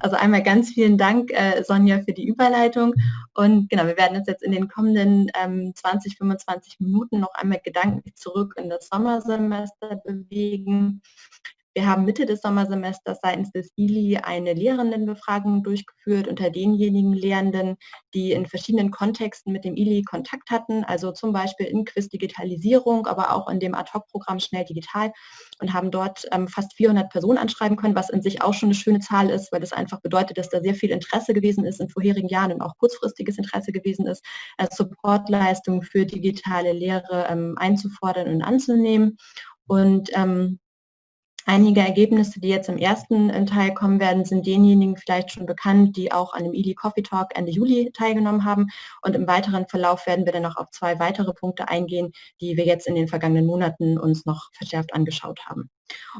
Also einmal ganz vielen Dank, äh, Sonja, für die Überleitung. Und genau, wir werden uns jetzt in den kommenden ähm, 20, 25 Minuten noch einmal gedanklich zurück in das Sommersemester bewegen. Wir haben Mitte des Sommersemesters seitens des ILI eine Lehrendenbefragung durchgeführt unter denjenigen Lehrenden, die in verschiedenen Kontexten mit dem ILI Kontakt hatten, also zum Beispiel in Quiz Digitalisierung, aber auch in dem Ad-Hoc-Programm Schnell Digital und haben dort ähm, fast 400 Personen anschreiben können, was in sich auch schon eine schöne Zahl ist, weil das einfach bedeutet, dass da sehr viel Interesse gewesen ist in vorherigen Jahren und auch kurzfristiges Interesse gewesen ist, äh, Supportleistungen für digitale Lehre ähm, einzufordern und anzunehmen. Und ähm, Einige Ergebnisse, die jetzt im ersten äh, Teil kommen werden, sind denjenigen vielleicht schon bekannt, die auch an dem ILI Coffee Talk Ende Juli teilgenommen haben. Und im weiteren Verlauf werden wir dann noch auf zwei weitere Punkte eingehen, die wir jetzt in den vergangenen Monaten uns noch verschärft angeschaut haben.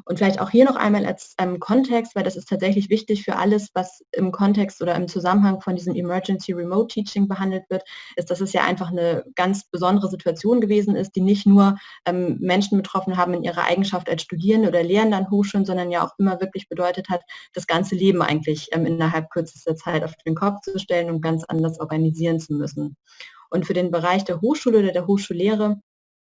Und vielleicht auch hier noch einmal als ähm, Kontext, weil das ist tatsächlich wichtig für alles, was im Kontext oder im Zusammenhang von diesem Emergency Remote Teaching behandelt wird, ist, dass es ja einfach eine ganz besondere Situation gewesen ist, die nicht nur ähm, Menschen betroffen haben in ihrer Eigenschaft als Studierende oder Lehrende an Hochschulen, sondern ja auch immer wirklich bedeutet hat, das ganze Leben eigentlich ähm, innerhalb kürzester Zeit auf den Kopf zu stellen und ganz anders organisieren zu müssen. Und für den Bereich der Hochschule oder der Hochschullehre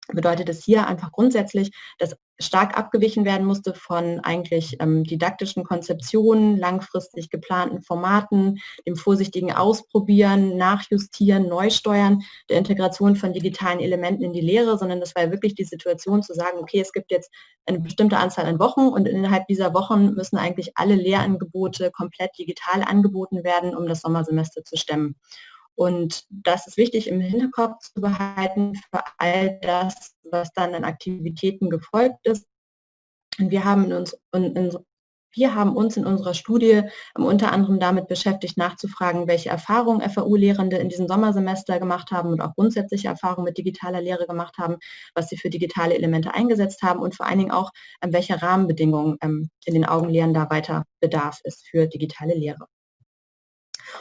bedeutet es hier einfach grundsätzlich, dass stark abgewichen werden musste von eigentlich ähm, didaktischen Konzeptionen, langfristig geplanten Formaten, dem vorsichtigen Ausprobieren, Nachjustieren, Neusteuern, der Integration von digitalen Elementen in die Lehre, sondern das war ja wirklich die Situation zu sagen, okay, es gibt jetzt eine bestimmte Anzahl an Wochen und innerhalb dieser Wochen müssen eigentlich alle Lehrangebote komplett digital angeboten werden, um das Sommersemester zu stemmen. Und das ist wichtig im Hinterkopf zu behalten für all das, was dann an Aktivitäten gefolgt ist. Und wir haben, uns, in, wir haben uns in unserer Studie unter anderem damit beschäftigt, nachzufragen, welche Erfahrungen FAU-Lehrende in diesem Sommersemester gemacht haben und auch grundsätzliche Erfahrungen mit digitaler Lehre gemacht haben, was sie für digitale Elemente eingesetzt haben und vor allen Dingen auch, welche Rahmenbedingungen ähm, in den Augen Lehrender weiter Bedarf ist für digitale Lehre.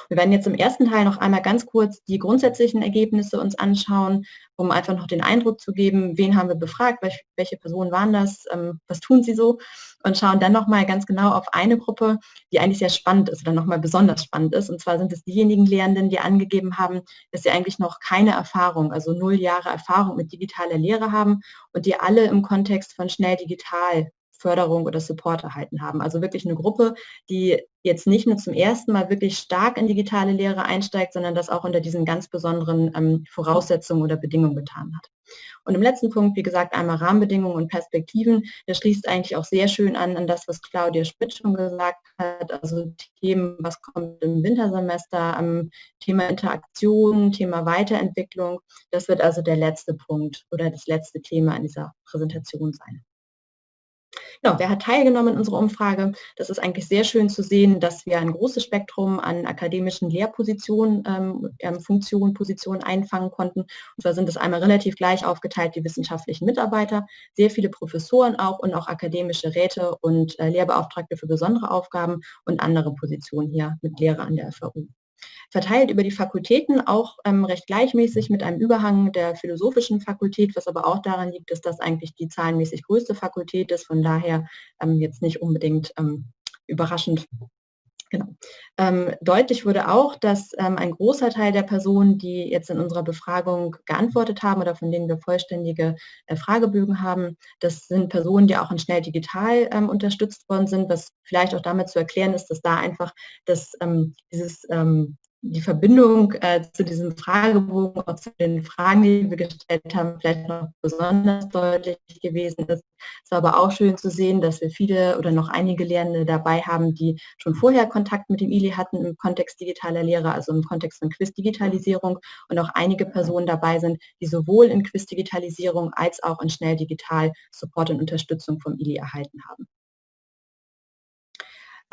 Wir werden jetzt im ersten Teil noch einmal ganz kurz die grundsätzlichen Ergebnisse uns anschauen, um einfach noch den Eindruck zu geben, wen haben wir befragt, welche Personen waren das, ähm, was tun sie so und schauen dann nochmal ganz genau auf eine Gruppe, die eigentlich sehr spannend ist oder nochmal besonders spannend ist. Und zwar sind es diejenigen Lehrenden, die angegeben haben, dass sie eigentlich noch keine Erfahrung, also null Jahre Erfahrung mit digitaler Lehre haben und die alle im Kontext von schnell digital Förderung oder Support erhalten haben. Also wirklich eine Gruppe, die jetzt nicht nur zum ersten Mal wirklich stark in digitale Lehre einsteigt, sondern das auch unter diesen ganz besonderen ähm, Voraussetzungen oder Bedingungen getan hat. Und im letzten Punkt, wie gesagt, einmal Rahmenbedingungen und Perspektiven. Der schließt eigentlich auch sehr schön an an das, was Claudia Schmidt schon gesagt hat. Also Themen, was kommt im Wintersemester, am Thema Interaktion, Thema Weiterentwicklung. Das wird also der letzte Punkt oder das letzte Thema in dieser Präsentation sein. Genau, wer hat teilgenommen in unserer Umfrage? Das ist eigentlich sehr schön zu sehen, dass wir ein großes Spektrum an akademischen Lehrpositionen, ähm, ähm, Funktionen, Positionen einfangen konnten. Und zwar sind es einmal relativ gleich aufgeteilt die wissenschaftlichen Mitarbeiter, sehr viele Professoren auch und auch akademische Räte und äh, Lehrbeauftragte für besondere Aufgaben und andere Positionen hier mit Lehre an der FAU verteilt über die Fakultäten, auch ähm, recht gleichmäßig mit einem Überhang der philosophischen Fakultät, was aber auch daran liegt, dass das eigentlich die zahlenmäßig größte Fakultät ist, von daher ähm, jetzt nicht unbedingt ähm, überraschend. Genau. Ähm, deutlich wurde auch, dass ähm, ein großer Teil der Personen, die jetzt in unserer Befragung geantwortet haben oder von denen wir vollständige äh, Fragebögen haben, das sind Personen, die auch in schnell digital ähm, unterstützt worden sind, was vielleicht auch damit zu erklären ist, dass da einfach das, ähm, dieses ähm, die Verbindung äh, zu diesem Fragebogen und zu den Fragen, die wir gestellt haben, vielleicht noch besonders deutlich gewesen ist. Es war aber auch schön zu sehen, dass wir viele oder noch einige Lehrende dabei haben, die schon vorher Kontakt mit dem ILI hatten im Kontext digitaler Lehre, also im Kontext von Quiz-Digitalisierung und auch einige Personen dabei sind, die sowohl in Quiz-Digitalisierung als auch in schnell digital Support und Unterstützung vom ILI erhalten haben.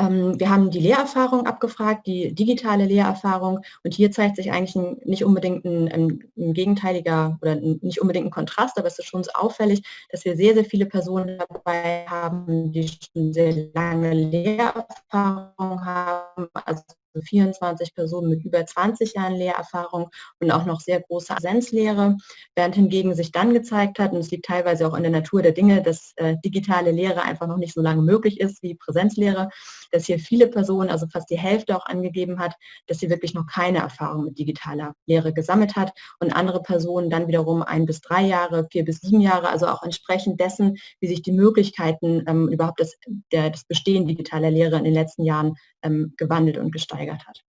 Ähm, wir haben die Lehrerfahrung abgefragt, die digitale Lehrerfahrung. Und hier zeigt sich eigentlich ein, nicht unbedingt ein, ein, ein, gegenteiliger oder nicht unbedingt ein Kontrast, aber es ist schon so auffällig, dass wir sehr, sehr viele Personen dabei haben, die schon sehr lange Lehrerfahrung haben, also 24 Personen mit über 20 Jahren Lehrerfahrung und auch noch sehr große Präsenzlehre, während hingegen sich dann gezeigt hat, und es liegt teilweise auch in der Natur der Dinge, dass äh, digitale Lehre einfach noch nicht so lange möglich ist wie Präsenzlehre, dass hier viele Personen, also fast die Hälfte auch angegeben hat, dass sie wirklich noch keine Erfahrung mit digitaler Lehre gesammelt hat und andere Personen dann wiederum ein bis drei Jahre, vier bis sieben Jahre, also auch entsprechend dessen, wie sich die Möglichkeiten ähm, überhaupt das, der, das Bestehen digitaler Lehre in den letzten Jahren ähm, gewandelt und gesteigert hat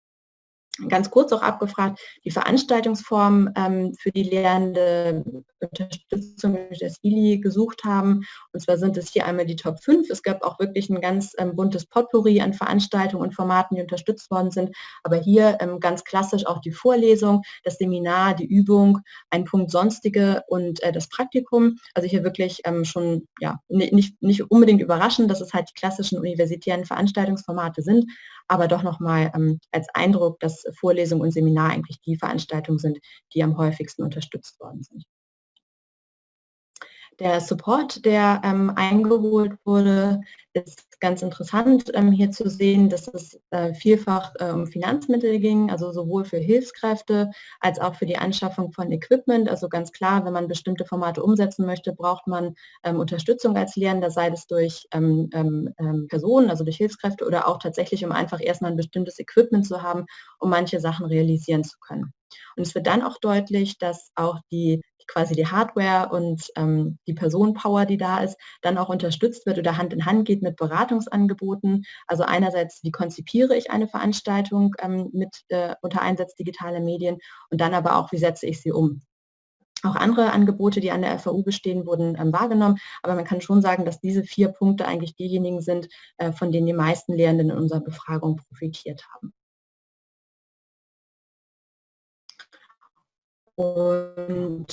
ganz kurz auch abgefragt, die Veranstaltungsform ähm, für die Lehrende Unterstützung das ILI gesucht haben. Und zwar sind es hier einmal die Top 5. Es gab auch wirklich ein ganz ähm, buntes Potpourri an Veranstaltungen und Formaten, die unterstützt worden sind. Aber hier ähm, ganz klassisch auch die Vorlesung, das Seminar, die Übung, ein Punkt Sonstige und äh, das Praktikum. Also hier wirklich ähm, schon ja, nicht, nicht unbedingt überraschend, dass es halt die klassischen universitären Veranstaltungsformate sind, aber doch nochmal ähm, als Eindruck, dass Vorlesung und Seminar eigentlich die Veranstaltungen sind, die am häufigsten unterstützt worden sind. Der Support, der ähm, eingeholt wurde, ist ganz interessant ähm, hier zu sehen, dass es äh, vielfach äh, um Finanzmittel ging, also sowohl für Hilfskräfte als auch für die Anschaffung von Equipment. Also ganz klar, wenn man bestimmte Formate umsetzen möchte, braucht man ähm, Unterstützung als Lehrender, sei es durch ähm, ähm, ähm, Personen, also durch Hilfskräfte oder auch tatsächlich, um einfach erstmal ein bestimmtes Equipment zu haben, um manche Sachen realisieren zu können. Und es wird dann auch deutlich, dass auch die quasi die Hardware und ähm, die Personenpower, die da ist, dann auch unterstützt wird oder Hand in Hand geht mit Beratungsangeboten. Also einerseits, wie konzipiere ich eine Veranstaltung ähm, mit äh, unter Einsatz digitaler Medien und dann aber auch, wie setze ich sie um. Auch andere Angebote, die an der FAU bestehen, wurden ähm, wahrgenommen. Aber man kann schon sagen, dass diese vier Punkte eigentlich diejenigen sind, äh, von denen die meisten Lehrenden in unserer Befragung profitiert haben. Und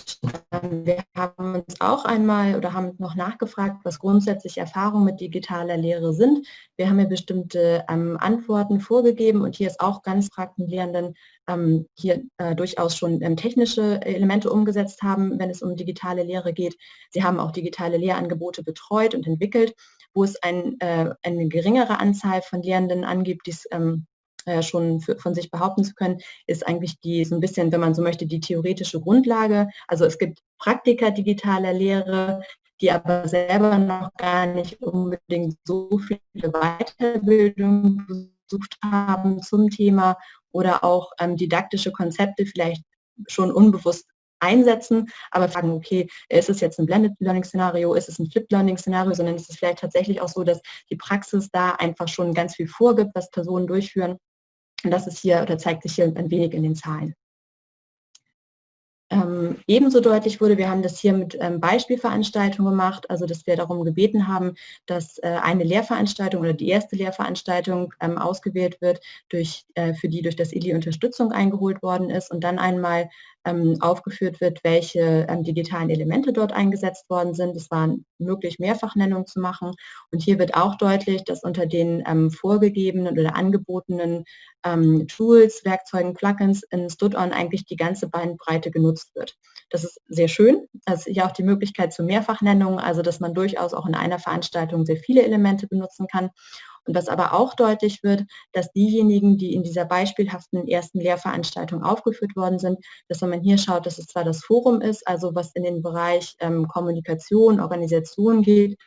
wir haben uns auch einmal oder haben noch nachgefragt, was grundsätzlich Erfahrungen mit digitaler Lehre sind. Wir haben ja bestimmte ähm, Antworten vorgegeben und hier ist auch ganz fragten Lehrenden ähm, hier äh, durchaus schon ähm, technische Elemente umgesetzt haben, wenn es um digitale Lehre geht. Sie haben auch digitale Lehrangebote betreut und entwickelt, wo es ein, äh, eine geringere Anzahl von Lehrenden angibt, die es ähm, äh, schon für, von sich behaupten zu können, ist eigentlich die so ein bisschen, wenn man so möchte, die theoretische Grundlage. Also es gibt Praktika digitaler Lehre, die aber selber noch gar nicht unbedingt so viele Weiterbildung besucht haben zum Thema oder auch ähm, didaktische Konzepte vielleicht schon unbewusst einsetzen, aber fragen, okay, ist es jetzt ein Blended Learning Szenario, ist es ein Flipped Learning Szenario, sondern ist es vielleicht tatsächlich auch so, dass die Praxis da einfach schon ganz viel vorgibt, was Personen durchführen und das ist hier oder zeigt sich hier ein wenig in den Zahlen. Ähm, ebenso deutlich wurde, wir haben das hier mit ähm, Beispielveranstaltungen gemacht, also dass wir darum gebeten haben, dass äh, eine Lehrveranstaltung oder die erste Lehrveranstaltung ähm, ausgewählt wird, durch, äh, für die durch das ILI Unterstützung eingeholt worden ist und dann einmal aufgeführt wird, welche ähm, digitalen Elemente dort eingesetzt worden sind. Es war möglich, Mehrfachnennung zu machen. Und hier wird auch deutlich, dass unter den ähm, vorgegebenen oder angebotenen ähm, Tools, Werkzeugen, Plugins in StudOn eigentlich die ganze Bandbreite genutzt wird. Das ist sehr schön. Es ist hier auch die Möglichkeit zur Mehrfachnennung, also dass man durchaus auch in einer Veranstaltung sehr viele Elemente benutzen kann. Und was aber auch deutlich wird, dass diejenigen, die in dieser beispielhaften ersten Lehrveranstaltung aufgeführt worden sind, dass wenn man hier schaut, dass es zwar das Forum ist, also was in den Bereich ähm, Kommunikation, Organisation geht,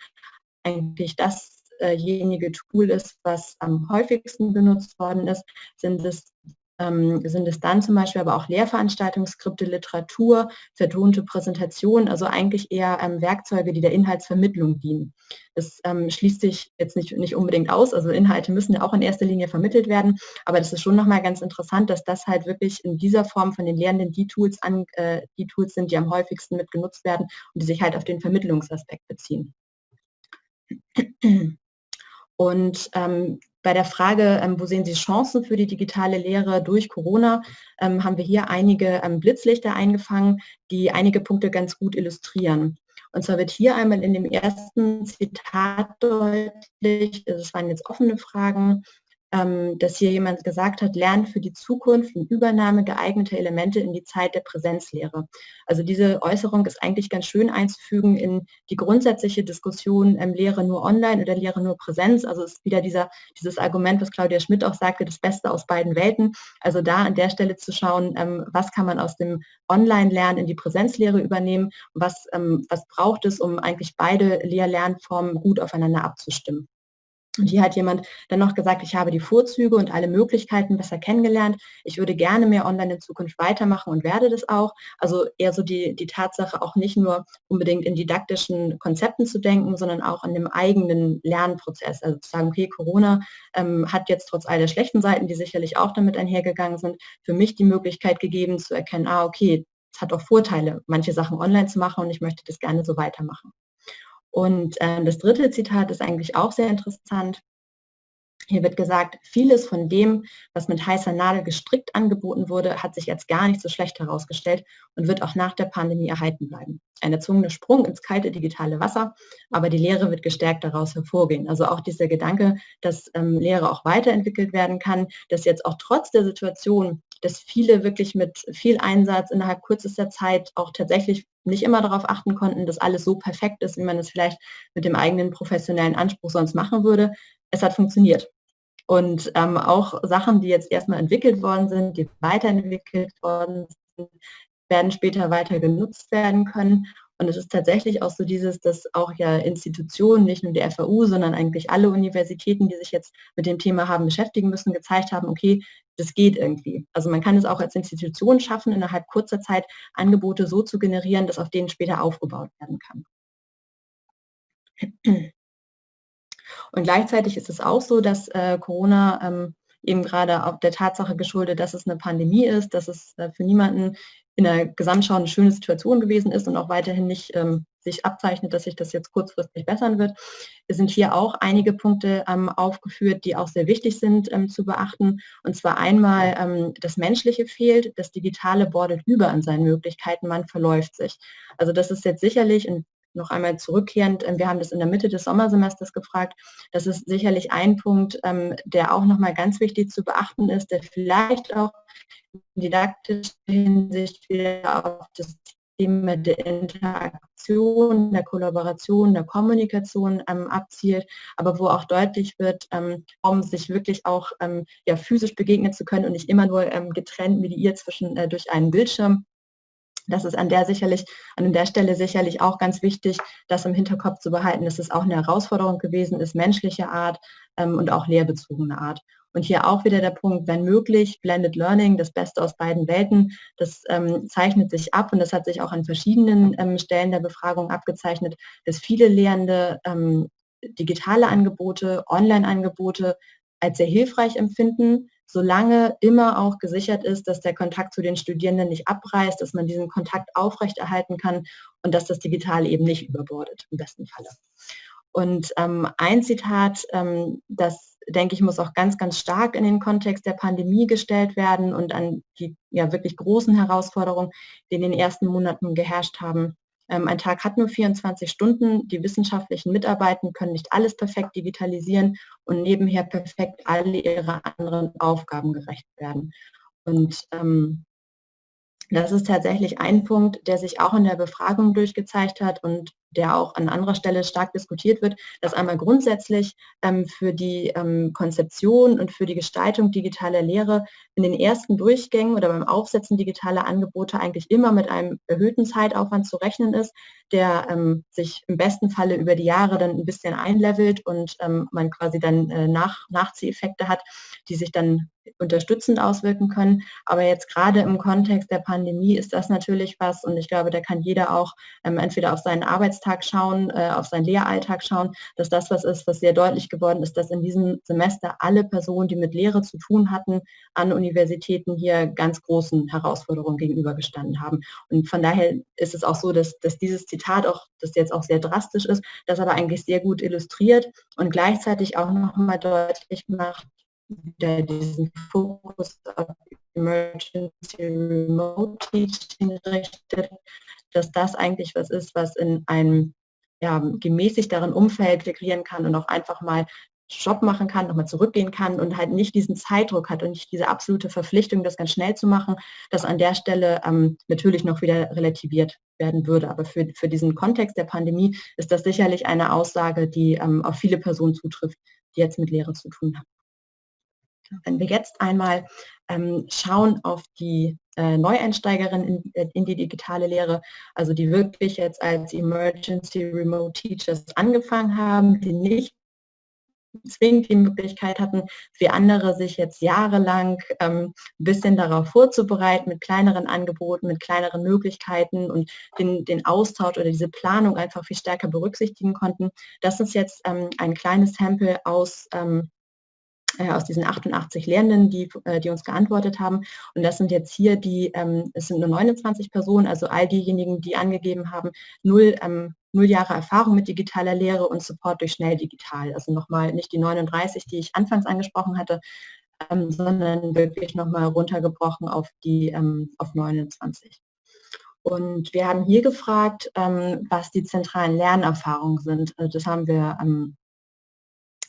eigentlich dasjenige Tool ist, was am häufigsten benutzt worden ist, sind es sind es dann zum Beispiel aber auch Lehrveranstaltungsskripte, Literatur, vertonte Präsentationen, also eigentlich eher ähm, Werkzeuge, die der Inhaltsvermittlung dienen. Das ähm, schließt sich jetzt nicht, nicht unbedingt aus, also Inhalte müssen ja auch in erster Linie vermittelt werden, aber das ist schon nochmal ganz interessant, dass das halt wirklich in dieser Form von den Lehrenden die Tools, an, äh, die Tools sind, die am häufigsten mit genutzt werden und die sich halt auf den Vermittlungsaspekt beziehen. Und ähm, bei der Frage, ähm, wo sehen Sie Chancen für die digitale Lehre durch Corona, ähm, haben wir hier einige ähm, Blitzlichter eingefangen, die einige Punkte ganz gut illustrieren. Und zwar wird hier einmal in dem ersten Zitat deutlich, es waren jetzt offene Fragen, ähm, dass hier jemand gesagt hat, lernen für die Zukunft und Übernahme geeigneter Elemente in die Zeit der Präsenzlehre. Also diese Äußerung ist eigentlich ganz schön einzufügen in die grundsätzliche Diskussion ähm, Lehre nur online oder Lehre nur Präsenz. Also es ist wieder dieser, dieses Argument, was Claudia Schmidt auch sagte, das Beste aus beiden Welten. Also da an der Stelle zu schauen, ähm, was kann man aus dem Online-Lernen in die Präsenzlehre übernehmen, was, ähm, was braucht es, um eigentlich beide Lehr-Lernformen gut aufeinander abzustimmen. Und hier hat jemand dann noch gesagt, ich habe die Vorzüge und alle Möglichkeiten besser kennengelernt. Ich würde gerne mehr online in Zukunft weitermachen und werde das auch. Also eher so die, die Tatsache, auch nicht nur unbedingt in didaktischen Konzepten zu denken, sondern auch an dem eigenen Lernprozess. Also zu sagen, okay, Corona ähm, hat jetzt trotz all der schlechten Seiten, die sicherlich auch damit einhergegangen sind, für mich die Möglichkeit gegeben zu erkennen, ah, okay, es hat auch Vorteile, manche Sachen online zu machen und ich möchte das gerne so weitermachen. Und äh, das dritte Zitat ist eigentlich auch sehr interessant. Hier wird gesagt, vieles von dem, was mit heißer Nadel gestrickt angeboten wurde, hat sich als gar nicht so schlecht herausgestellt und wird auch nach der Pandemie erhalten bleiben. Ein erzwungener Sprung ins kalte digitale Wasser, aber die Lehre wird gestärkt daraus hervorgehen. Also auch dieser Gedanke, dass ähm, Lehre auch weiterentwickelt werden kann, dass jetzt auch trotz der Situation, dass viele wirklich mit viel Einsatz innerhalb kürzester Zeit auch tatsächlich nicht immer darauf achten konnten, dass alles so perfekt ist, wie man es vielleicht mit dem eigenen professionellen Anspruch sonst machen würde. Es hat funktioniert. Und ähm, auch Sachen, die jetzt erstmal entwickelt worden sind, die weiterentwickelt worden sind, werden später weiter genutzt werden können. Und es ist tatsächlich auch so dieses, dass auch ja Institutionen, nicht nur die FAU, sondern eigentlich alle Universitäten, die sich jetzt mit dem Thema haben beschäftigen müssen, gezeigt haben, okay, das geht irgendwie. Also man kann es auch als Institution schaffen, innerhalb kurzer Zeit Angebote so zu generieren, dass auf denen später aufgebaut werden kann. Und gleichzeitig ist es auch so, dass äh, Corona ähm, eben gerade auf der Tatsache geschuldet, dass es eine Pandemie ist, dass es äh, für niemanden in der Gesamtschau eine schöne Situation gewesen ist und auch weiterhin nicht ähm, sich abzeichnet, dass sich das jetzt kurzfristig bessern wird. Es sind hier auch einige Punkte ähm, aufgeführt, die auch sehr wichtig sind ähm, zu beachten. Und zwar einmal ähm, das Menschliche fehlt, das Digitale bordet über an seinen Möglichkeiten, man verläuft sich. Also das ist jetzt sicherlich, und noch einmal zurückkehrend, ähm, wir haben das in der Mitte des Sommersemesters gefragt, das ist sicherlich ein Punkt, ähm, der auch nochmal ganz wichtig zu beachten ist, der vielleicht auch didaktische Hinsicht wieder auf das Thema der Interaktion, der Kollaboration, der Kommunikation ähm, abzielt, aber wo auch deutlich wird, ähm, um sich wirklich auch ähm, ja, physisch begegnen zu können und nicht immer nur ähm, getrennt mediiert zwischen äh, durch einen Bildschirm. Das ist an der sicherlich, an der Stelle sicherlich auch ganz wichtig, das im Hinterkopf zu behalten, dass es auch eine Herausforderung gewesen ist, menschliche Art ähm, und auch lehrbezogene Art. Und hier auch wieder der Punkt, wenn möglich, Blended Learning, das Beste aus beiden Welten, das ähm, zeichnet sich ab und das hat sich auch an verschiedenen ähm, Stellen der Befragung abgezeichnet, dass viele Lehrende ähm, digitale Angebote, Online-Angebote als sehr hilfreich empfinden, solange immer auch gesichert ist, dass der Kontakt zu den Studierenden nicht abreißt, dass man diesen Kontakt aufrechterhalten kann und dass das Digitale eben nicht überbordet, im besten Falle. Und ähm, ein Zitat, ähm, das denke ich, muss auch ganz, ganz stark in den Kontext der Pandemie gestellt werden und an die ja wirklich großen Herausforderungen, die in den ersten Monaten geherrscht haben. Ähm, ein Tag hat nur 24 Stunden. Die wissenschaftlichen Mitarbeiter können nicht alles perfekt digitalisieren und nebenher perfekt alle ihre anderen Aufgaben gerecht werden. Und ähm, das ist tatsächlich ein Punkt, der sich auch in der Befragung durchgezeigt hat und der auch an anderer Stelle stark diskutiert wird, dass einmal grundsätzlich ähm, für die ähm, Konzeption und für die Gestaltung digitaler Lehre in den ersten Durchgängen oder beim Aufsetzen digitaler Angebote eigentlich immer mit einem erhöhten Zeitaufwand zu rechnen ist, der ähm, sich im besten Falle über die Jahre dann ein bisschen einlevelt und ähm, man quasi dann äh, nach, Nachzieheffekte hat, die sich dann unterstützend auswirken können. Aber jetzt gerade im Kontext der Pandemie ist das natürlich was und ich glaube, da kann jeder auch ähm, entweder auf seinen Arbeitstag schauen, äh, auf seinen Lehralltag schauen, dass das was ist, was sehr deutlich geworden ist, dass in diesem Semester alle Personen, die mit Lehre zu tun hatten, an Universitäten hier ganz großen Herausforderungen gegenübergestanden haben. Und von daher ist es auch so, dass, dass dieses Zitat auch, das jetzt auch sehr drastisch ist, das aber eigentlich sehr gut illustriert und gleichzeitig auch nochmal deutlich macht, der diesen Fokus auf Emergency Remote Teaching richtet, dass das eigentlich was ist, was in einem ja, gemäßigteren Umfeld integrieren kann und auch einfach mal Stopp machen kann, nochmal zurückgehen kann und halt nicht diesen Zeitdruck hat und nicht diese absolute Verpflichtung, das ganz schnell zu machen, das an der Stelle ähm, natürlich noch wieder relativiert werden würde. Aber für, für diesen Kontext der Pandemie ist das sicherlich eine Aussage, die ähm, auf viele Personen zutrifft, die jetzt mit Lehre zu tun haben. Wenn wir jetzt einmal ähm, schauen auf die äh, Neueinsteigerin in, äh, in, die digitale Lehre, also die wirklich jetzt als Emergency Remote Teachers angefangen haben, die nicht zwingend die Möglichkeit hatten, wie andere sich jetzt jahrelang ähm, ein bisschen darauf vorzubereiten, mit kleineren Angeboten, mit kleineren Möglichkeiten und den, den Austausch oder diese Planung einfach viel stärker berücksichtigen konnten. Das ist jetzt ähm, ein kleines Sample aus ähm, äh, aus diesen 88 Lehrenden, die, äh, die uns geantwortet haben. Und das sind jetzt hier die, ähm, es sind nur 29 Personen, also all diejenigen, die angegeben haben, null, ähm, null Jahre Erfahrung mit digitaler Lehre und Support durch schnell digital. Also nochmal nicht die 39, die ich anfangs angesprochen hatte, ähm, sondern wirklich nochmal runtergebrochen auf die ähm, auf 29. Und wir haben hier gefragt, ähm, was die zentralen Lernerfahrungen sind. Also das haben wir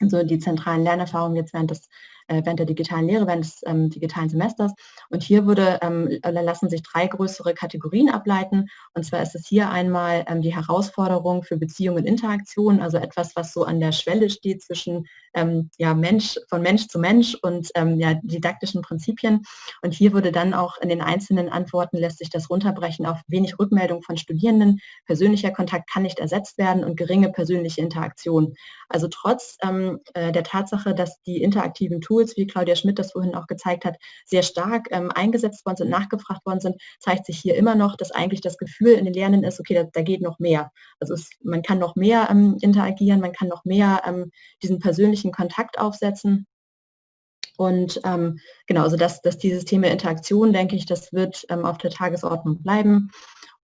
also die zentralen Lernerfahrungen jetzt während des während der digitalen Lehre, während des ähm, digitalen Semesters. Und hier würde, ähm, lassen sich drei größere Kategorien ableiten. Und zwar ist es hier einmal ähm, die Herausforderung für Beziehung und Interaktion, also etwas, was so an der Schwelle steht zwischen ähm, ja, Mensch, von Mensch zu Mensch und ähm, ja, didaktischen Prinzipien. Und hier würde dann auch in den einzelnen Antworten lässt sich das runterbrechen auf wenig Rückmeldung von Studierenden, persönlicher Kontakt kann nicht ersetzt werden und geringe persönliche Interaktion. Also trotz ähm, äh, der Tatsache, dass die interaktiven Tools Tools, wie Claudia Schmidt das vorhin auch gezeigt hat, sehr stark ähm, eingesetzt worden sind, nachgefragt worden sind, zeigt sich hier immer noch, dass eigentlich das Gefühl in den Lernenden ist, okay, da, da geht noch mehr. Also es, man kann noch mehr ähm, interagieren, man kann noch mehr ähm, diesen persönlichen Kontakt aufsetzen. Und ähm, genau, also dass, dass dieses Thema Interaktion, denke ich, das wird ähm, auf der Tagesordnung bleiben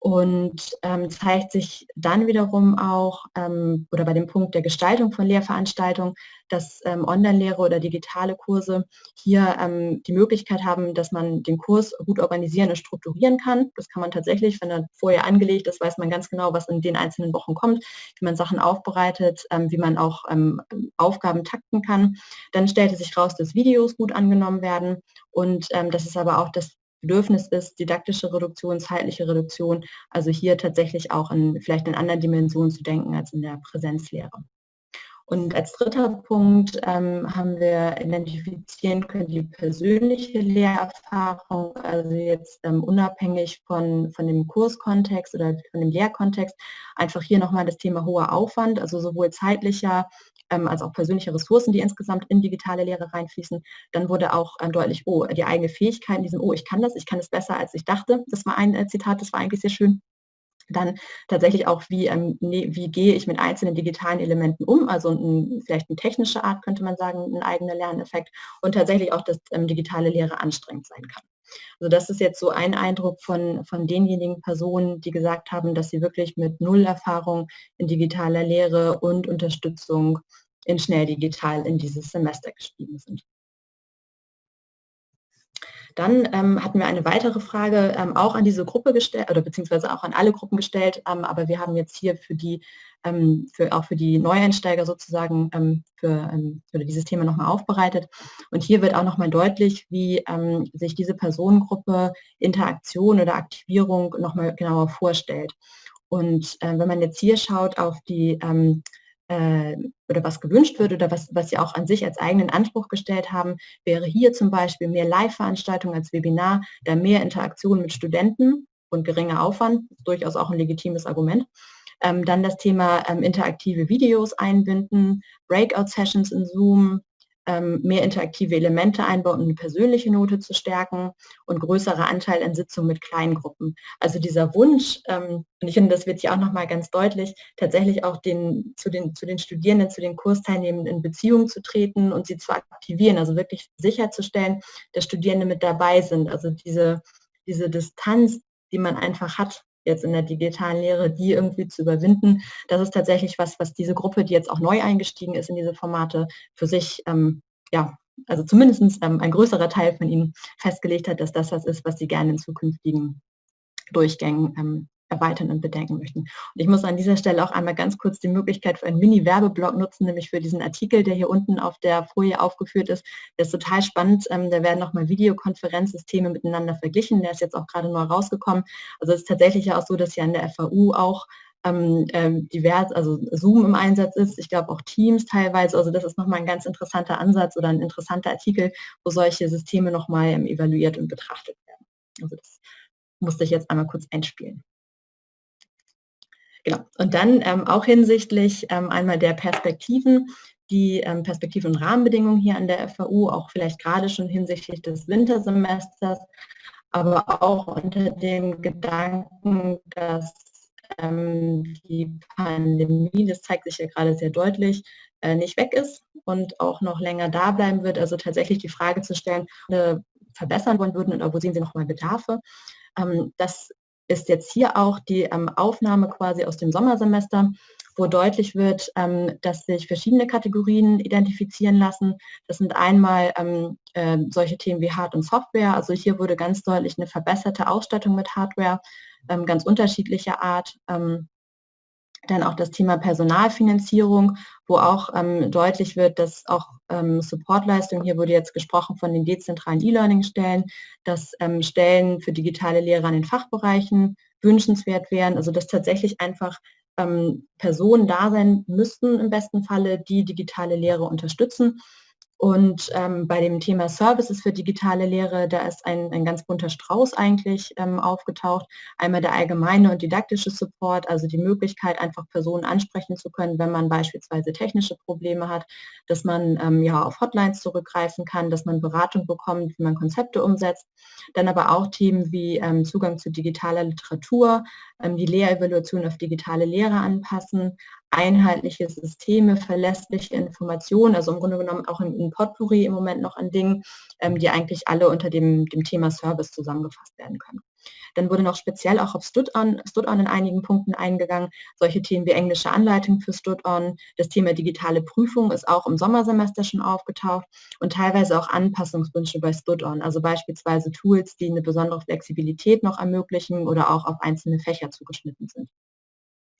und ähm, zeigt sich dann wiederum auch ähm, oder bei dem Punkt der Gestaltung von Lehrveranstaltungen, dass ähm, Online-Lehre oder digitale Kurse hier ähm, die Möglichkeit haben, dass man den Kurs gut organisieren und strukturieren kann. Das kann man tatsächlich, wenn er vorher angelegt ist, weiß man ganz genau, was in den einzelnen Wochen kommt, wie man Sachen aufbereitet, ähm, wie man auch ähm, Aufgaben takten kann. Dann stellte sich raus, dass Videos gut angenommen werden und das ist aber auch das Bedürfnis ist, didaktische Reduktion, zeitliche Reduktion, also hier tatsächlich auch in vielleicht in anderen Dimensionen zu denken als in der Präsenzlehre. Und als dritter Punkt ähm, haben wir identifizieren können die persönliche Lehrerfahrung, also jetzt ähm, unabhängig von, von dem Kurskontext oder von dem Lehrkontext, einfach hier nochmal das Thema hoher Aufwand, also sowohl zeitlicher ähm, als auch persönliche Ressourcen, die insgesamt in digitale Lehre reinfließen. Dann wurde auch ähm, deutlich, oh, die eigene Fähigkeit in diesem, oh, ich kann das, ich kann es besser, als ich dachte. Das war ein äh, Zitat, das war eigentlich sehr schön. Dann tatsächlich auch, wie, ähm, wie gehe ich mit einzelnen digitalen Elementen um, also ein, vielleicht eine technische Art könnte man sagen, ein eigener Lerneffekt und tatsächlich auch, dass ähm, digitale Lehre anstrengend sein kann. Also das ist jetzt so ein Eindruck von, von denjenigen Personen, die gesagt haben, dass sie wirklich mit Null Erfahrung in digitaler Lehre und Unterstützung in schnell digital in dieses Semester gestiegen sind. Dann ähm, hatten wir eine weitere Frage ähm, auch an diese Gruppe gestellt, oder beziehungsweise auch an alle Gruppen gestellt, ähm, aber wir haben jetzt hier für die, ähm, für, auch für die Neueinsteiger sozusagen ähm, für, ähm, für, dieses Thema nochmal aufbereitet. Und hier wird auch nochmal deutlich, wie sich diese Personengruppe Interaktion oder Aktivierung nochmal genauer vorstellt. Und äh, wenn man jetzt hier schaut auf die äh, oder was gewünscht wird oder was, was Sie auch an sich als eigenen Anspruch gestellt haben, wäre hier zum Beispiel mehr Live-Veranstaltungen als Webinar, da mehr Interaktion mit Studenten und geringer Aufwand, durchaus auch ein legitimes Argument. Ähm, dann das Thema ähm, interaktive Videos einbinden, Breakout-Sessions in Zoom, mehr interaktive Elemente einbauen, um eine persönliche Note zu stärken und größerer Anteil an Sitzungen mit kleinen Gruppen. Also dieser Wunsch, ähm, und ich finde, das wird hier auch nochmal ganz deutlich, tatsächlich auch den, zu, den, zu den Studierenden, zu den Kursteilnehmenden in Beziehung zu treten und sie zu aktivieren, also wirklich sicherzustellen, dass Studierende mit dabei sind. Also diese, diese Distanz, die man einfach hat jetzt in der digitalen Lehre, die irgendwie zu überwinden. Das ist tatsächlich was, was diese Gruppe, die jetzt auch neu eingestiegen ist in diese Formate, für sich, ähm, ja, also zumindest ähm, ein größerer Teil von ihnen festgelegt hat, dass das was ist, was sie gerne in zukünftigen Durchgängen ähm, erweitern und bedenken möchten. Und ich muss an dieser Stelle auch einmal ganz kurz die Möglichkeit für einen Mini-Werbeblock nutzen, nämlich für diesen Artikel, der hier unten auf der Folie aufgeführt ist. Der ist total spannend. Ähm, da werden nochmal Videokonferenzsysteme miteinander verglichen. Der ist jetzt auch gerade neu rausgekommen. Also es ist tatsächlich ja auch so, dass hier an der FAU auch ähm, ähm, divers, also Zoom im Einsatz ist, ich glaube auch Teams teilweise. Also das ist nochmal ein ganz interessanter Ansatz oder ein interessanter Artikel, wo solche Systeme nochmal ähm, evaluiert und betrachtet werden. Also das musste ich jetzt einmal kurz einspielen. Genau. Und dann ähm, auch hinsichtlich ähm, einmal der Perspektiven, die ähm, Perspektiven und Rahmenbedingungen hier an der FAU, auch vielleicht gerade schon hinsichtlich des Wintersemesters, aber auch unter dem Gedanken, dass ähm, die Pandemie, das zeigt sich ja gerade sehr deutlich, äh, nicht weg ist und auch noch länger da bleiben wird. Also tatsächlich die Frage zu stellen, verbessern wollen würden oder wo sehen Sie nochmal Bedarfe. Ähm, das ist jetzt hier auch die ähm, Aufnahme quasi aus dem Sommersemester, wo deutlich wird, ähm, dass sich verschiedene Kategorien identifizieren lassen. Das sind einmal ähm, äh, solche Themen wie Hard- und Software. Also hier wurde ganz deutlich eine verbesserte Ausstattung mit Hardware, ähm, ganz unterschiedlicher Art. Dann auch das Thema Personalfinanzierung, wo auch ähm, deutlich wird, dass auch ähm, Supportleistungen, hier wurde jetzt gesprochen von den dezentralen E-Learning-Stellen, dass ähm, Stellen für digitale Lehre an den Fachbereichen wünschenswert wären, also dass tatsächlich einfach ähm, Personen da sein müssten im besten Falle, die digitale Lehre unterstützen und ähm, bei dem Thema Services für digitale Lehre, da ist ein, ein ganz bunter Strauß eigentlich ähm, aufgetaucht. Einmal der allgemeine und didaktische Support, also die Möglichkeit, einfach Personen ansprechen zu können, wenn man beispielsweise technische Probleme hat, dass man ähm, ja auf Hotlines zurückgreifen kann, dass man Beratung bekommt, wie man Konzepte umsetzt. Dann aber auch Themen wie ähm, Zugang zu digitaler Literatur, ähm, die Lehrevaluation auf digitale Lehre anpassen, einheitliche Systeme, verlässliche Informationen, also im Grunde genommen auch ein, Potpourri im Moment noch an Dingen, ähm, die eigentlich alle unter dem, dem Thema Service zusammengefasst werden können. Dann wurde noch speziell auch auf Stud-On Stud in einigen Punkten eingegangen. Solche Themen wie englische Anleitung für Stud-On. Das Thema digitale Prüfung ist auch im Sommersemester schon aufgetaucht und teilweise auch Anpassungswünsche bei Stud-On. Also beispielsweise Tools, die eine besondere Flexibilität noch ermöglichen oder auch auf einzelne Fächer zugeschnitten sind.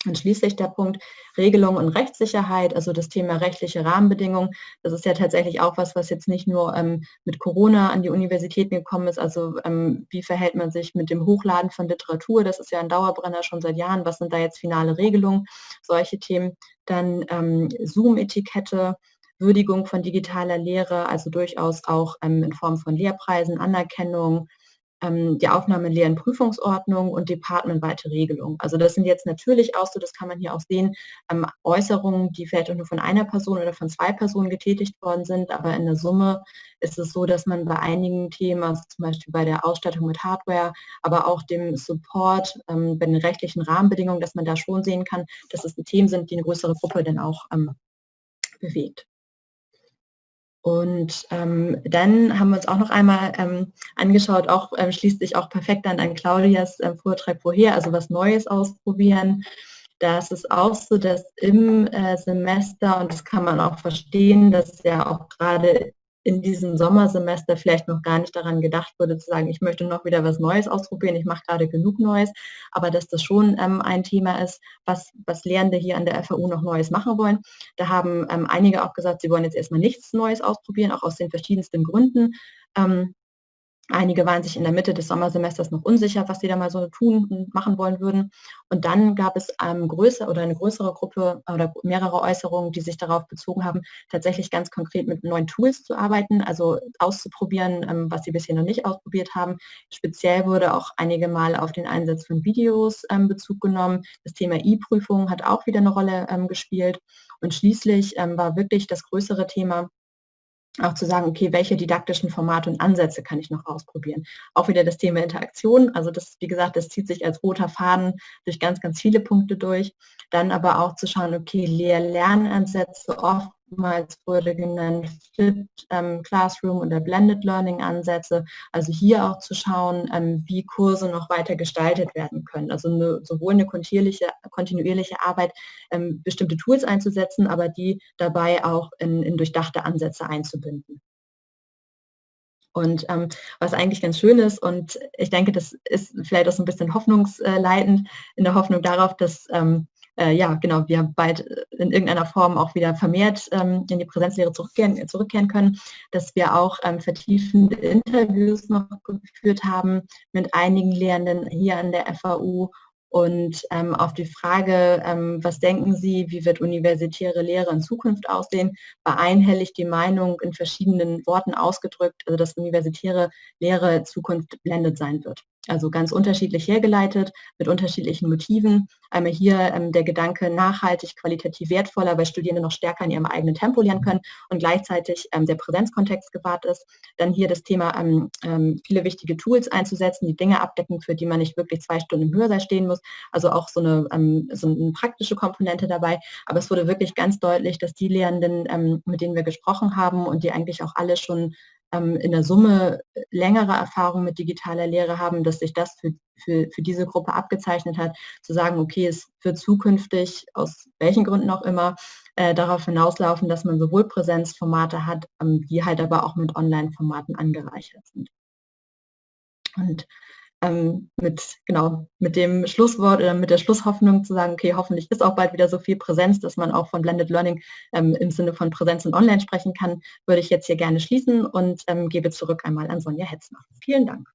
Und schließlich der Punkt Regelung und Rechtssicherheit, also das Thema rechtliche Rahmenbedingungen. Das ist ja tatsächlich auch was, was jetzt nicht nur ähm, mit Corona an die Universitäten gekommen ist. Also ähm, wie verhält man sich mit dem Hochladen von Literatur? Das ist ja ein Dauerbrenner schon seit Jahren. Was sind da jetzt finale Regelungen? Solche Themen. Dann ähm, Zoom-Etikette. Würdigung von digitaler Lehre, also durchaus auch ähm, in Form von Lehrpreisen, Anerkennung, die Aufnahme in leeren Prüfungsordnung und departmentweite Regelung. Also das sind jetzt natürlich auch so, das kann man hier auch sehen, ähm, Äußerungen, die vielleicht auch nur von einer Person oder von zwei Personen getätigt worden sind, aber in der Summe ist es so, dass man bei einigen Themen, also zum Beispiel bei der Ausstattung mit Hardware, aber auch dem Support, ähm, bei den rechtlichen Rahmenbedingungen, dass man da schon sehen kann, dass es Themen sind, die eine größere Gruppe dann auch ähm, bewegt. Und ähm, dann haben wir uns auch noch einmal ähm, angeschaut, auch ähm, schließt sich auch perfekt dann an Claudias ähm, Vortrag vorher, also was Neues ausprobieren. Da ist es auch so, dass im äh, Semester, und das kann man auch verstehen, dass ja auch gerade in diesem Sommersemester vielleicht noch gar nicht daran gedacht wurde, zu sagen, ich möchte noch wieder was Neues ausprobieren, ich mache gerade genug Neues, aber dass das schon ähm, ein Thema ist, was, was Lehrende hier an der FAU noch Neues machen wollen. Da haben ähm, einige auch gesagt, sie wollen jetzt erstmal nichts Neues ausprobieren, auch aus den verschiedensten Gründen. Ähm, Einige waren sich in der Mitte des Sommersemesters noch unsicher, was sie da mal so tun und machen wollen würden. Und dann gab es ähm, größer oder eine größere Gruppe oder mehrere Äußerungen, die sich darauf bezogen haben, tatsächlich ganz konkret mit neuen Tools zu arbeiten, also auszuprobieren, ähm, was sie bisher noch nicht ausprobiert haben. Speziell wurde auch einige Mal auf den Einsatz von Videos ähm, Bezug genommen. Das Thema E-Prüfung hat auch wieder eine Rolle ähm, gespielt. Und schließlich ähm, war wirklich das größere Thema, auch zu sagen, okay, welche didaktischen Formate und Ansätze kann ich noch ausprobieren. Auch wieder das Thema Interaktion, also das, wie gesagt, das zieht sich als roter Faden durch ganz, ganz viele Punkte durch. Dann aber auch zu schauen, okay, Lehr-Lernansätze, oft oftmals wurde genannt Flipped ähm, Classroom oder Blended Learning Ansätze. Also hier auch zu schauen, ähm, wie Kurse noch weiter gestaltet werden können. Also eine, sowohl eine kontinuierliche, kontinuierliche Arbeit, ähm, bestimmte Tools einzusetzen, aber die dabei auch in, in durchdachte Ansätze einzubinden. Und ähm, was eigentlich ganz schön ist, und ich denke, das ist vielleicht auch so ein bisschen hoffnungsleitend, in der Hoffnung darauf, dass ähm, äh, ja, genau, wir bald in irgendeiner Form auch wieder vermehrt ähm, in die Präsenzlehre zurückkehren, zurückkehren können, dass wir auch ähm, vertiefende Interviews noch geführt haben mit einigen Lehrenden hier an der FAU und ähm, auf die Frage, ähm, was denken Sie, wie wird universitäre Lehre in Zukunft aussehen, war einhellig die Meinung in verschiedenen Worten ausgedrückt, also dass universitäre Lehre Zukunft blendet sein wird. Also ganz unterschiedlich hergeleitet, mit unterschiedlichen Motiven. Einmal hier ähm, der Gedanke nachhaltig, qualitativ wertvoller, weil Studierende noch stärker in ihrem eigenen Tempo lernen können und gleichzeitig ähm, der Präsenzkontext gewahrt ist. Dann hier das Thema, ähm, ähm viele wichtige Tools einzusetzen, die Dinge abdecken, für die man nicht wirklich zwei Stunden im Hörsaal stehen muss. Also auch so eine, ähm, so eine praktische Komponente dabei. Aber es wurde wirklich ganz deutlich, dass die Lehrenden, ähm, mit denen wir gesprochen haben und die eigentlich auch alle schon in der Summe längere Erfahrung mit digitaler Lehre haben, dass sich das für, für, für diese Gruppe abgezeichnet hat, zu sagen, okay, es wird zukünftig, aus welchen Gründen auch immer, äh, darauf hinauslaufen, dass man sowohl Präsenzformate hat, ähm, die halt aber auch mit Online-Formaten angereichert sind. Und ähm, mit, genau, mit dem Schlusswort oder mit der Schlusshoffnung zu sagen, okay, hoffentlich ist auch bald wieder so viel Präsenz, dass man auch von Blended Learning ähm, im Sinne von Präsenz und Online sprechen kann, würde ich jetzt hier gerne schließen und ähm, gebe zurück einmal an Sonja Hetzner. Vielen Dank.